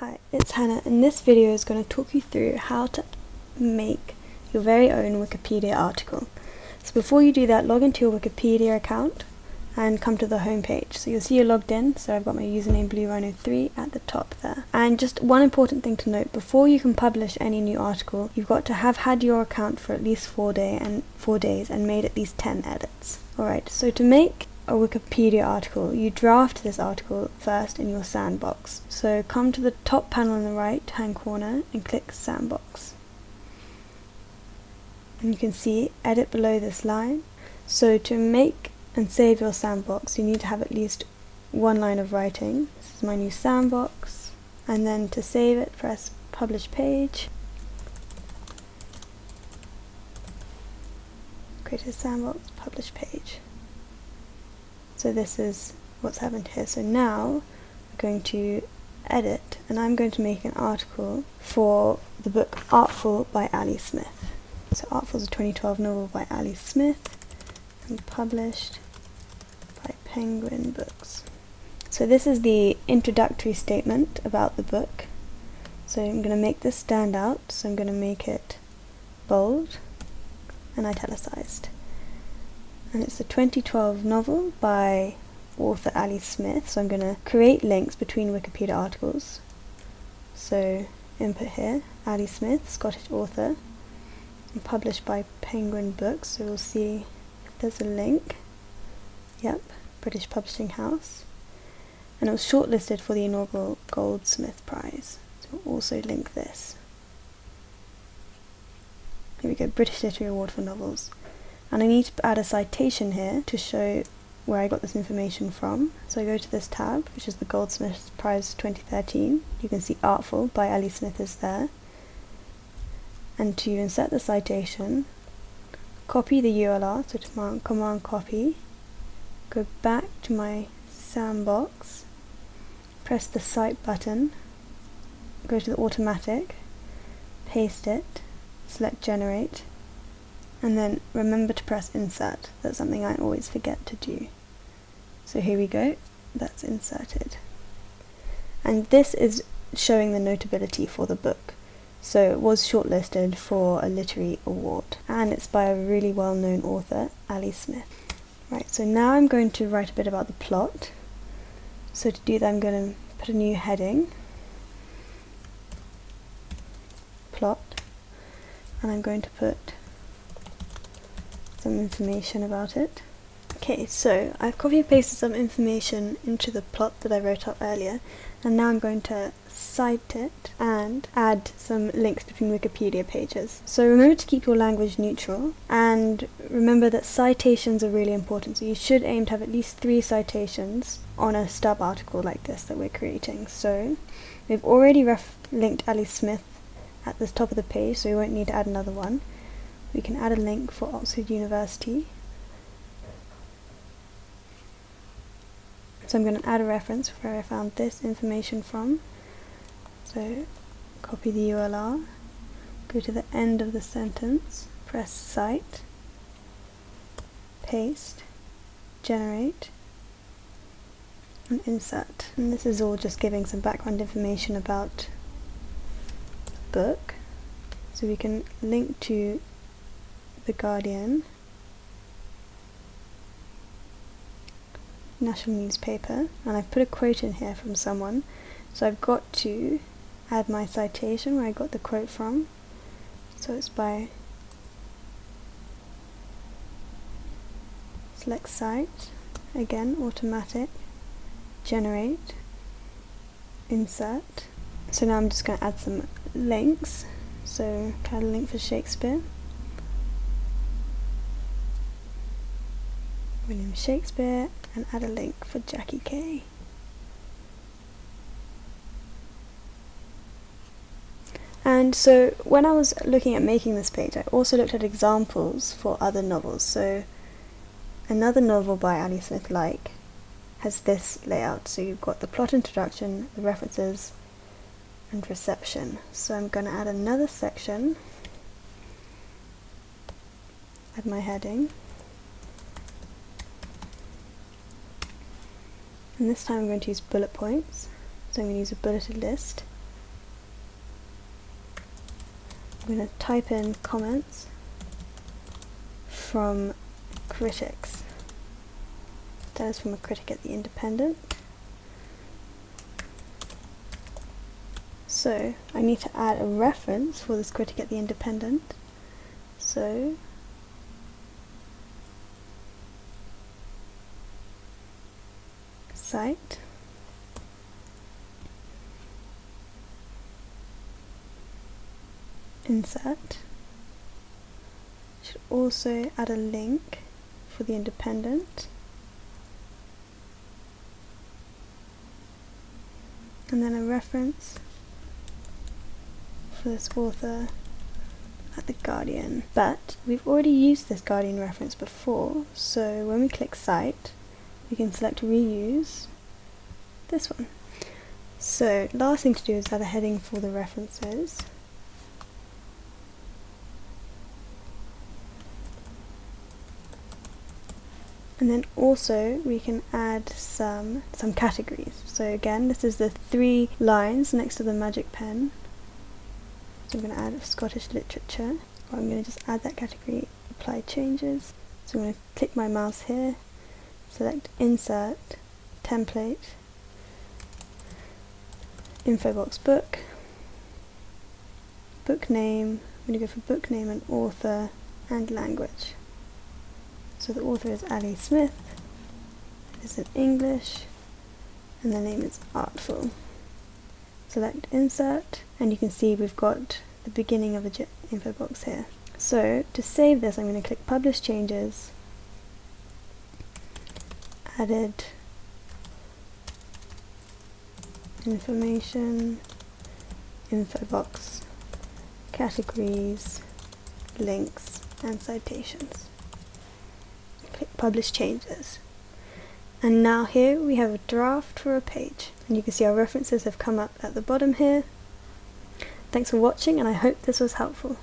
Hi, it's Hannah and this video is going to talk you through how to make your very own Wikipedia article. So before you do that, log into your Wikipedia account and come to the home page. So you'll see you're logged in, so I've got my username BlueRhino3 at the top there. And just one important thing to note, before you can publish any new article, you've got to have had your account for at least four, day and four days and made at least 10 edits. Alright, so to make a Wikipedia article, you draft this article first in your sandbox. So come to the top panel in the right hand corner and click sandbox. And you can see edit below this line. So to make and save your sandbox you need to have at least one line of writing. This is my new sandbox. And then to save it press publish page. Create a sandbox, publish page. So this is what's happened here. So now we're going to edit and I'm going to make an article for the book Artful by Ali Smith. So Artful is a 2012 novel by Ali Smith and published by Penguin Books. So this is the introductory statement about the book. So I'm going to make this stand out. So I'm going to make it bold and italicized and it's a 2012 novel by author Ali Smith so I'm going to create links between Wikipedia articles. So input here Ali Smith Scottish author and published by Penguin Books so we'll see if there's a link. Yep British Publishing House. And it was shortlisted for the inaugural Goldsmith Prize so we'll also link this. Here we go British Literary Award for Novels and I need to add a citation here to show where I got this information from. So I go to this tab, which is the Goldsmiths Prize 2013. You can see Artful by Ali Smith is there. And to insert the citation, copy the URL, so command, command copy, go back to my sandbox, press the cite button, go to the automatic, paste it, select generate, and then remember to press insert. That's something I always forget to do. So here we go, that's inserted. And this is showing the notability for the book. So it was shortlisted for a literary award and it's by a really well-known author, Ali Smith. Right, so now I'm going to write a bit about the plot. So to do that I'm going to put a new heading, plot, and I'm going to put some information about it. Okay, so I've copy and pasted some information into the plot that I wrote up earlier, and now I'm going to cite it and add some links between Wikipedia pages. So remember to keep your language neutral, and remember that citations are really important, so you should aim to have at least three citations on a stub article like this that we're creating. So we've already rough linked Ali Smith at the top of the page, so we won't need to add another one we can add a link for Oxford University. So I'm going to add a reference where I found this information from. So copy the URL, go to the end of the sentence, press cite, paste, generate, and insert. And this is all just giving some background information about the book. So we can link to the Guardian, national newspaper, and I've put a quote in here from someone, so I've got to add my citation where I got the quote from. So it's by select cite, again automatic, generate, insert. So now I'm just going to add some links. So add a link for Shakespeare. William Shakespeare and add a link for Jackie Kay. And so when I was looking at making this page, I also looked at examples for other novels. So another novel by Ali Smith like has this layout. So you've got the plot introduction, the references, and reception. So I'm going to add another section, add my heading, and this time I'm going to use bullet points. So I'm going to use a bulleted list. I'm going to type in comments from critics. That is from a critic at The Independent. So I need to add a reference for this critic at The Independent. So cite insert. Should also add a link for the independent. And then a reference for this author at the Guardian. But we've already used this Guardian reference before so when we click cite we can select reuse. This one. So last thing to do is add a heading for the references. And then also we can add some some categories. So again this is the three lines next to the magic pen. So I'm going to add Scottish literature. I'm going to just add that category apply changes. So I'm going to click my mouse here select insert template. Info box book. Book name. I'm going to go for book name and author and language. So the author is Ali Smith, it is in English, and the name is Artful. Select Insert, and you can see we've got the beginning of the info box here. So to save this, I'm going to click Publish Changes, Added Information, Info box, Categories, Links, and Citations click publish changes. And now here we have a draft for a page. And you can see our references have come up at the bottom here. Thanks for watching and I hope this was helpful.